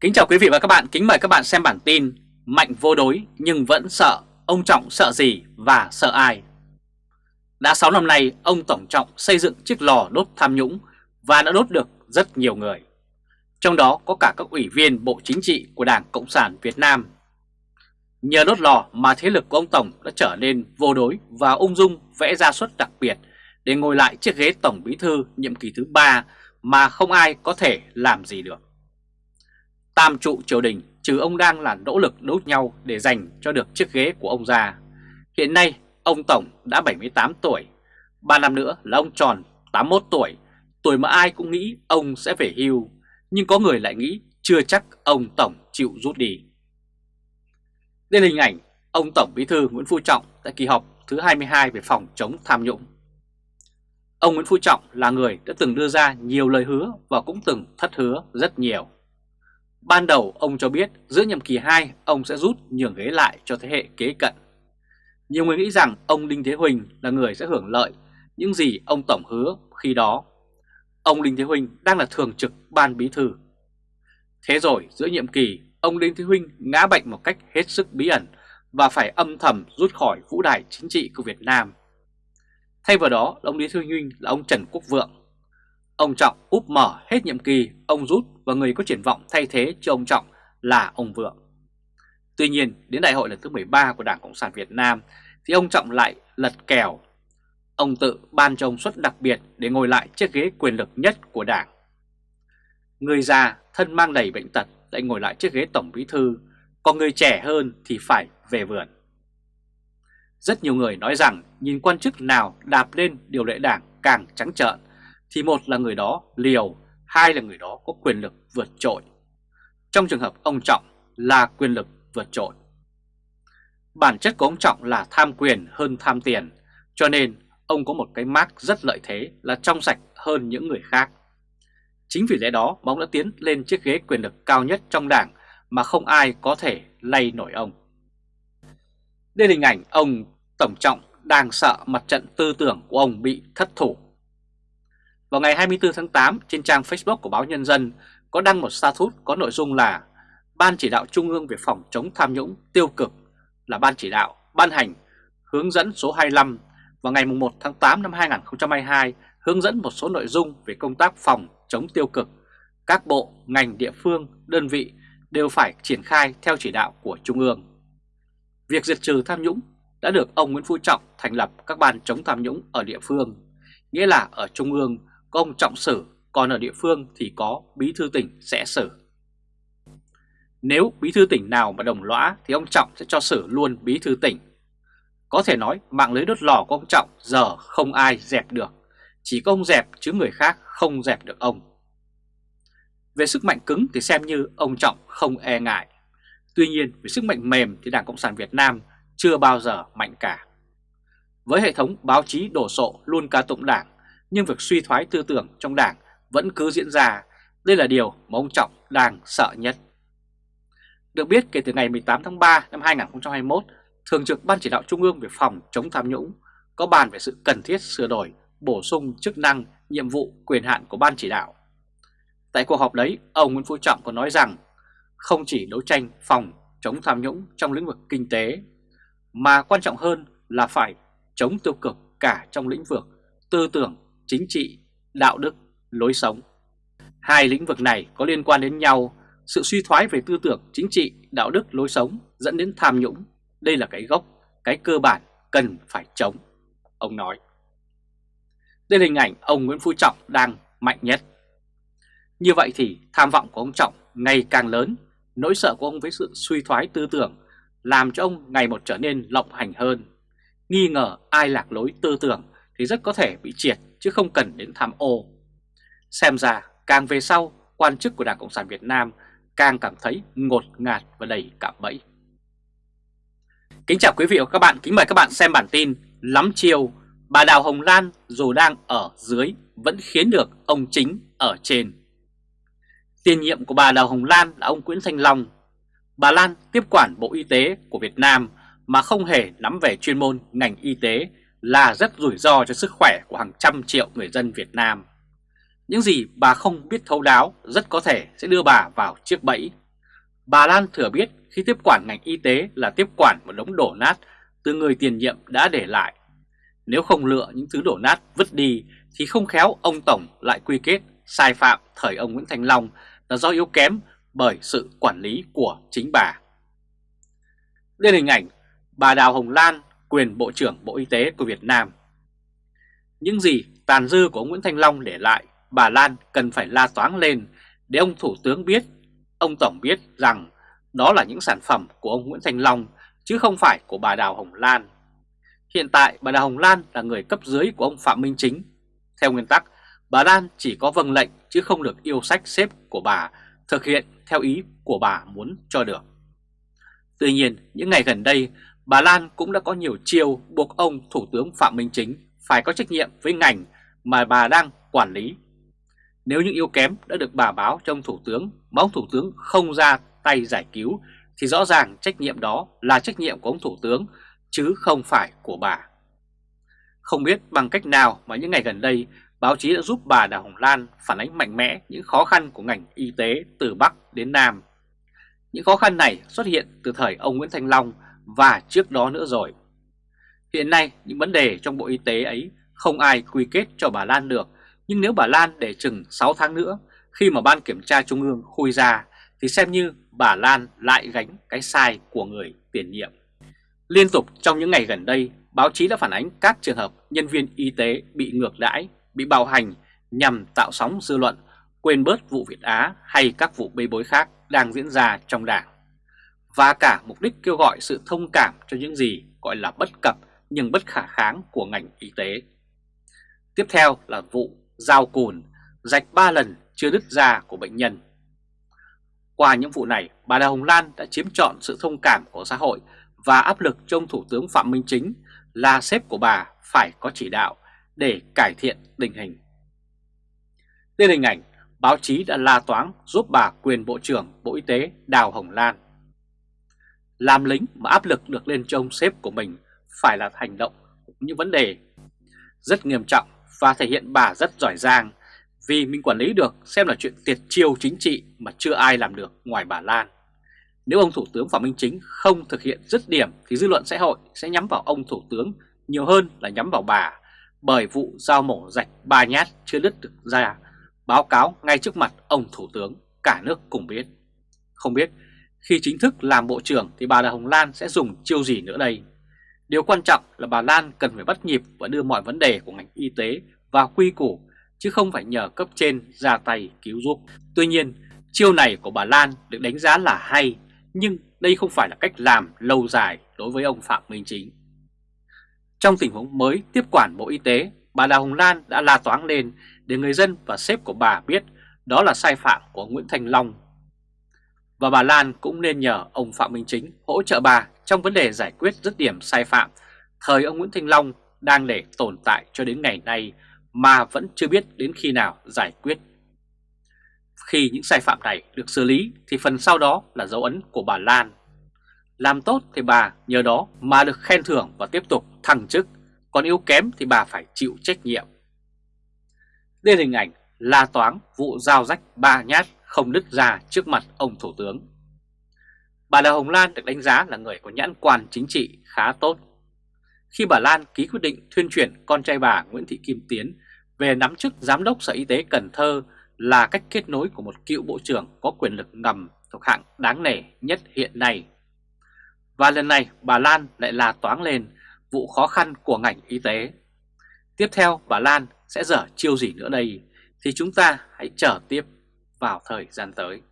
Kính chào quý vị và các bạn, kính mời các bạn xem bản tin Mạnh vô đối nhưng vẫn sợ, ông Trọng sợ gì và sợ ai? Đã 6 năm nay, ông Tổng Trọng xây dựng chiếc lò đốt tham nhũng và đã đốt được rất nhiều người. Trong đó có cả các ủy viên Bộ Chính trị của Đảng Cộng sản Việt Nam. Nhờ đốt lò mà thế lực của ông Tổng đã trở nên vô đối và ung dung vẽ ra suất đặc biệt để ngồi lại chiếc ghế Tổng Bí Thư nhiệm kỳ thứ 3 mà không ai có thể làm gì được. Tam trụ triều đình trừ ông đang là nỗ lực đấu nhau để giành cho được chiếc ghế của ông già. Hiện nay ông Tổng đã 78 tuổi, 3 năm nữa là ông tròn 81 tuổi, tuổi mà ai cũng nghĩ ông sẽ về hưu, nhưng có người lại nghĩ chưa chắc ông Tổng chịu rút đi. Đây là hình ảnh ông Tổng Bí thư Nguyễn Phú Trọng tại kỳ họp thứ 22 về phòng chống tham nhũng. Ông Nguyễn Phú Trọng là người đã từng đưa ra nhiều lời hứa và cũng từng thất hứa rất nhiều. Ban đầu ông cho biết giữa nhiệm kỳ 2 ông sẽ rút nhường ghế lại cho thế hệ kế cận. Nhiều người nghĩ rằng ông Đinh Thế Huỳnh là người sẽ hưởng lợi những gì ông Tổng hứa khi đó. Ông Đinh Thế Huỳnh đang là thường trực ban bí thư. Thế rồi giữa nhiệm kỳ, ông Đinh Thế Huỳnh ngã bệnh một cách hết sức bí ẩn và phải âm thầm rút khỏi vũ đài chính trị của Việt Nam. Thay vào đó, ông Đinh Thế Huỳnh là ông Trần Quốc Vượng. Ông Trọng úp mở hết nhiệm kỳ, ông rút và người có triển vọng thay thế cho ông Trọng là ông Vượng. Tuy nhiên, đến đại hội lần thứ 13 của Đảng Cộng sản Việt Nam thì ông Trọng lại lật kèo. Ông tự ban cho ông suất đặc biệt để ngồi lại chiếc ghế quyền lực nhất của Đảng. Người già thân mang đầy bệnh tật lại ngồi lại chiếc ghế Tổng Bí Thư, còn người trẻ hơn thì phải về vườn. Rất nhiều người nói rằng nhìn quan chức nào đạp lên điều lệ đảng càng trắng trợn thì một là người đó liều, hai là người đó có quyền lực vượt trội. Trong trường hợp ông Trọng là quyền lực vượt trội. Bản chất của ông Trọng là tham quyền hơn tham tiền, cho nên ông có một cái mác rất lợi thế là trong sạch hơn những người khác. Chính vì lẽ đó mà ông đã tiến lên chiếc ghế quyền lực cao nhất trong đảng mà không ai có thể lay nổi ông. Đây là hình ảnh ông Tổng Trọng đang sợ mặt trận tư tưởng của ông bị thất thủ. Vào ngày 24 tháng 8 trên trang Facebook của báo Nhân dân có đăng một status có nội dung là Ban chỉ đạo Trung ương về phòng chống tham nhũng tiêu cực là Ban chỉ đạo ban hành hướng dẫn số 25 vào ngày 1 tháng 8 năm 2022 hướng dẫn một số nội dung về công tác phòng chống tiêu cực. Các bộ, ngành địa phương, đơn vị đều phải triển khai theo chỉ đạo của Trung ương. Việc diệt trừ tham nhũng đã được ông Nguyễn Phú Trọng thành lập các ban chống tham nhũng ở địa phương, nghĩa là ở Trung ương có ông Trọng xử, còn ở địa phương thì có bí thư tỉnh sẽ xử. Nếu bí thư tỉnh nào mà đồng lõa thì ông Trọng sẽ cho xử luôn bí thư tỉnh. Có thể nói mạng lưới đốt lò của ông Trọng giờ không ai dẹp được, chỉ có ông dẹp chứ người khác không dẹp được ông. Về sức mạnh cứng thì xem như ông Trọng không e ngại. Tuy nhiên về sức mạnh mềm thì Đảng Cộng sản Việt Nam chưa bao giờ mạnh cả. Với hệ thống báo chí đổ sộ luôn ca tụng đảng, nhưng việc suy thoái tư tưởng trong đảng vẫn cứ diễn ra, đây là điều mà ông Trọng đang sợ nhất. Được biết kể từ ngày 18 tháng 3 năm 2021, Thường trực Ban Chỉ đạo Trung ương về phòng chống tham nhũng có bàn về sự cần thiết sửa đổi, bổ sung chức năng, nhiệm vụ, quyền hạn của Ban Chỉ đạo. Tại cuộc họp đấy, ông Nguyễn Phú Trọng còn nói rằng không chỉ đấu tranh phòng chống tham nhũng trong lĩnh vực kinh tế, mà quan trọng hơn là phải chống tiêu cực cả trong lĩnh vực tư tưởng, chính trị, đạo đức, lối sống. Hai lĩnh vực này có liên quan đến nhau, sự suy thoái về tư tưởng, chính trị, đạo đức, lối sống dẫn đến tham nhũng. Đây là cái gốc, cái cơ bản cần phải chống, ông nói. Đây là hình ảnh ông Nguyễn Phú Trọng đang mạnh nhất. Như vậy thì tham vọng của ông Trọng ngày càng lớn, nỗi sợ của ông với sự suy thoái tư tưởng làm cho ông ngày một trở nên lộng hành hơn. Nghi ngờ ai lạc lối tư tưởng thì rất có thể bị triệt chứ không cần đến tham ô. Xem ra càng về sau, quan chức của Đảng Cộng sản Việt Nam càng cảm thấy ngột ngạt và đầy cạm bẫy. Kính chào quý vị và các bạn, kính mời các bạn xem bản tin Lắm chiều, bà Đào Hồng Lan dù đang ở dưới vẫn khiến được ông chính ở trên. Tiền nhiệm của bà Đào Hồng Lan là ông Nguyễn Thanh Long. Bà Lan tiếp quản Bộ Y tế của Việt Nam mà không hề nắm về chuyên môn ngành y tế là rất rủi ro cho sức khỏe của hàng trăm triệu người dân Việt Nam. Những gì bà không biết thấu đáo rất có thể sẽ đưa bà vào chiếc bẫy Bà Lan thừa biết khi tiếp quản ngành y tế là tiếp quản một đống đổ nát từ người tiền nhiệm đã để lại. Nếu không lựa những thứ đổ nát vứt đi thì không khéo ông Tổng lại quy kết sai phạm thời ông Nguyễn Thành Long là do yếu kém bởi sự quản lý của chính bà. Đây là hình ảnh bà Đào Hồng Lan, quyền Bộ trưởng Bộ Y tế của Việt Nam. Những gì tàn dư của ông Nguyễn Thanh Long để lại, bà Lan cần phải la toáng lên để ông Thủ tướng biết, ông Tổng biết rằng đó là những sản phẩm của ông Nguyễn Thanh Long chứ không phải của bà Đào Hồng Lan. Hiện tại bà Đào Hồng Lan là người cấp dưới của ông Phạm Minh Chính. Theo nguyên tắc, bà Lan chỉ có vâng lệnh chứ không được yêu sách xếp của bà thực hiện theo ý của bà muốn cho được. Tuy nhiên, những ngày gần đây, bà Lan cũng đã có nhiều chiêu buộc ông Thủ tướng Phạm Minh Chính phải có trách nhiệm với ngành mà bà đang quản lý. Nếu những yếu kém đã được bà báo trong Thủ tướng mà ông Thủ tướng không ra tay giải cứu, thì rõ ràng trách nhiệm đó là trách nhiệm của ông Thủ tướng, chứ không phải của bà. Không biết bằng cách nào mà những ngày gần đây, báo chí đã giúp bà Đào Hồng Lan phản ánh mạnh mẽ những khó khăn của ngành y tế từ Bắc đến Nam. Những khó khăn này xuất hiện từ thời ông Nguyễn Thanh Long và trước đó nữa rồi. Hiện nay những vấn đề trong Bộ Y tế ấy không ai quy kết cho bà Lan được, nhưng nếu bà Lan để chừng 6 tháng nữa khi mà Ban Kiểm tra Trung ương khui ra thì xem như bà Lan lại gánh cái sai của người tiền nhiệm. Liên tục trong những ngày gần đây, báo chí đã phản ánh các trường hợp nhân viên y tế bị ngược đãi, bị bạo hành nhằm tạo sóng dư luận, quên bớt vụ Việt Á hay các vụ bê bối khác đang diễn ra trong đảng. Và cả mục đích kêu gọi sự thông cảm cho những gì gọi là bất cập nhưng bất khả kháng của ngành y tế. Tiếp theo là vụ dao cùn, rạch 3 lần chưa đứt da của bệnh nhân. Qua những vụ này, bà Đào Hồng Lan đã chiếm trọn sự thông cảm của xã hội và áp lực trong Thủ tướng Phạm Minh Chính là sếp của bà phải có chỉ đạo để cải thiện tình hình. Lên hình ảnh, báo chí đã la toáng giúp bà quyền Bộ trưởng Bộ Y tế Đào Hồng Lan. Làm lính mà áp lực được lên cho ông sếp của mình phải là hành động, những vấn đề rất nghiêm trọng và thể hiện bà rất giỏi giang vì mình quản lý được, xem là chuyện tiệt chiêu chính trị mà chưa ai làm được ngoài bà Lan. Nếu ông Thủ tướng Phạm Minh Chính không thực hiện dứt điểm thì dư luận xã hội sẽ nhắm vào ông Thủ tướng nhiều hơn là nhắm vào bà bởi vụ giao mổ rạch ba nhát chưa đứt được ra, báo cáo ngay trước mặt ông Thủ tướng cả nước cùng biết. Không biết khi chính thức làm Bộ trưởng thì bà Đà Hồng Lan sẽ dùng chiêu gì nữa đây? Điều quan trọng là bà Lan cần phải bắt nhịp và đưa mọi vấn đề của ngành y tế vào quy củ chứ không phải nhờ cấp trên ra tay cứu giúp. Tuy nhiên, chiêu này của bà Lan được đánh giá là hay, nhưng đây không phải là cách làm lâu dài đối với ông Phạm Minh Chính. Trong tình huống mới tiếp quản Bộ Y tế, bà Đào Hồng Lan đã la toáng lên để người dân và sếp của bà biết đó là sai phạm của Nguyễn Thành Long. Và bà Lan cũng nên nhờ ông Phạm Minh Chính hỗ trợ bà trong vấn đề giải quyết dứt điểm sai phạm thời ông Nguyễn Thanh Long đang để tồn tại cho đến ngày nay mà vẫn chưa biết đến khi nào giải quyết. Khi những sai phạm này được xử lý thì phần sau đó là dấu ấn của bà Lan. Làm tốt thì bà nhờ đó mà được khen thưởng và tiếp tục thăng chức, còn yếu kém thì bà phải chịu trách nhiệm. Đây là hình ảnh la toáng vụ giao rách ba nhát không đứt ra trước mặt ông Thủ tướng. Bà Đào Hồng Lan được đánh giá là người có nhãn quan chính trị khá tốt. Khi bà Lan ký quyết định thuyên chuyển con trai bà Nguyễn Thị Kim Tiến về nắm chức Giám đốc Sở Y tế Cần Thơ là cách kết nối của một cựu bộ trưởng có quyền lực ngầm thuộc hạng đáng nể nhất hiện nay. Và lần này, bà Lan lại là toán lên vụ khó khăn của ngành y tế. Tiếp theo, bà Lan sẽ dở chiêu gì nữa đây thì chúng ta hãy chờ tiếp vào thời gian tới.